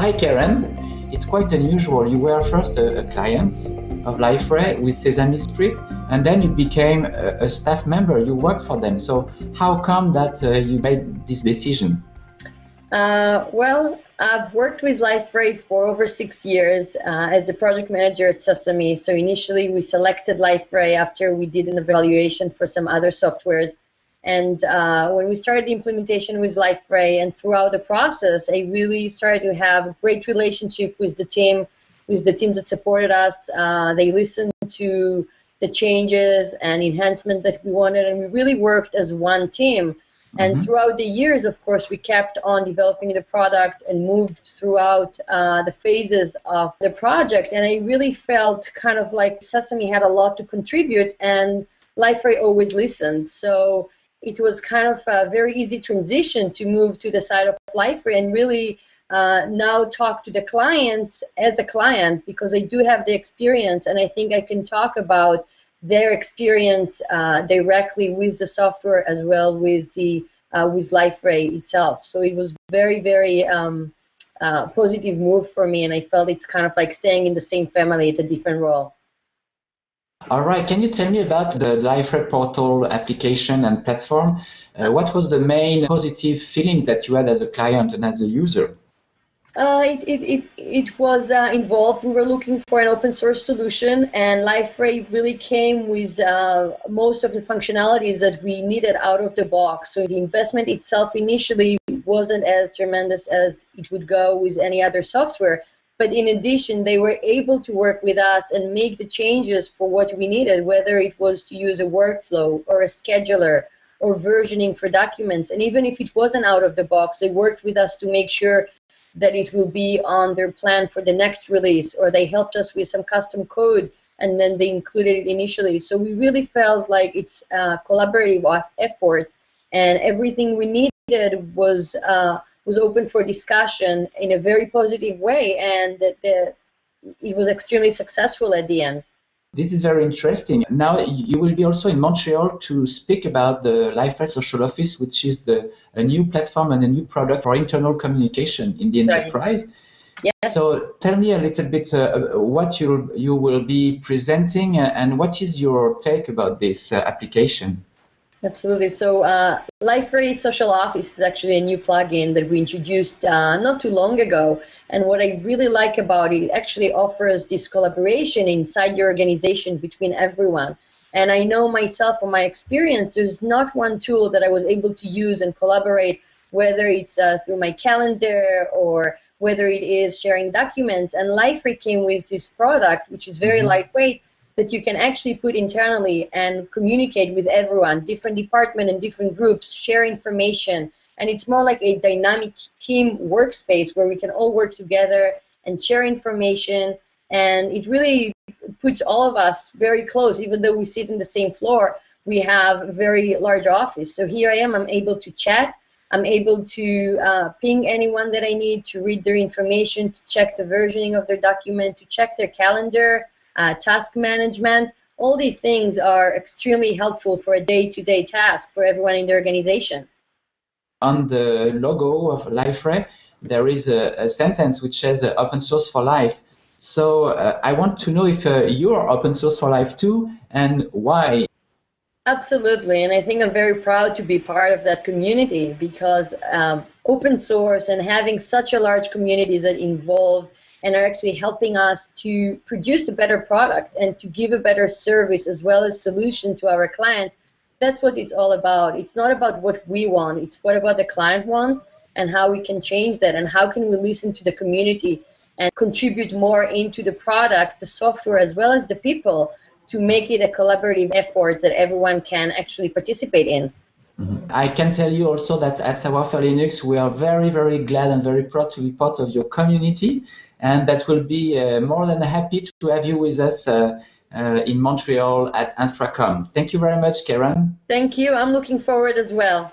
hi, Karen. It's quite unusual. You were first a, a client of Liferay with Sesame Street, and then you became a, a, staff member. You worked for them. So how come that uh, you made this decision? Uh, well, I've worked with Liferay for over six years uh, as the project manager at Sesame. So initially we selected Liferay after we did an evaluation for some other softwares. And uh, when we started the implementation with Liferay and throughout the process, I really started to have a great relationship with the team, with the teams that supported us. Uh, they listened to the changes and enhancement that we wanted, and we really worked as one team. And mm-hmm. throughout the years, of course, we kept on developing the product and moved throughout uh, the phases of the project. And I really felt kind of like Sesame had a lot to contribute, and Liferay always listened. So it was kind of a very easy transition to move to the side of Liferay and really uh, now talk to the clients as a client because I do have the experience and I think I can talk about their experience uh, directly with the software as well with the uh, with Liferay itself. So it was very very um, uh, positive move for me, and I felt it's kind of like staying in the same family at a different role. All right, can you tell me about the Liferay portal application and platform? Uh, what was the main positive feeling that you had as a client and as a user? Uh, it, it, it, it was uh, involved. We were looking for an open source solution, and Liferay really came with uh, most of the functionalities that we needed out of the box. So the investment itself initially wasn't as tremendous as it would go with any other software. But in addition, they were able to work with us and make the changes for what we needed, whether it was to use a workflow or a scheduler or versioning for documents. And even if it wasn't out of the box, they worked with us to make sure that it will be on their plan for the next release, or they helped us with some custom code and then they included it initially. So we really felt like it's a collaborative effort, and everything we needed was uh, was open for discussion in a very positive way, and the, the, it was extremely successful at the end. This is very interesting. Now you will be also in Montreal to speak about the Liferay Social Office, which is the a new platform and a new product for internal communication in the enterprise. Right. Yeah. So tell me a little bit uh, what you you will be presenting uh, and what is your take about this uh, application. Absolutely. So uh, Liferay Social Office is actually a new plugin that we introduced uh, not too long ago. And what I really like about it, it actually offers this collaboration inside your organization between everyone. And I know myself from my experience, there's not one tool that I was able to use and collaborate, whether it's uh, through my calendar or whether it is sharing documents. And Liferay came with this product, which is very mm-hmm. lightweight, that you can actually put internally and communicate with everyone, different department and different groups, share information. And it's more like a dynamic team workspace where we can all work together and share information. And it really puts all of us very close, even though we sit in the same floor. We have a very large office. So here I am, I'm able to chat. I'm able to uh, ping anyone that I need to read their information, to check the versioning of their document, to check their calendar, uh, task management. All these things are extremely helpful for a day-to-day task for everyone in the organization. On the logo of Liferay, there is a, a sentence which says uh, open source for life. So uh, I want to know if uh, you're open source for life too and why. Absolutely, and I think I'm very proud to be part of that community because um, open source and having such a large community that involved and are actually helping us to produce a better product and to give a better service as well as solution to our clients. That's what it's all about. It's not about what we want. It's what about the client wants and how we can change that and how can we listen to the community and contribute more into the product, the software, as well as the people to make it a collaborative effort that everyone can actually participate in. Mm-hmm. I can tell you also that at Savoir-Faire Linux, we are very, very glad and very proud to be part of your community and that will be uh, more than happy to have you with us uh, uh, in Montreal at Infracom. Thank you very much, Karen. Thank you. I'm looking forward as well.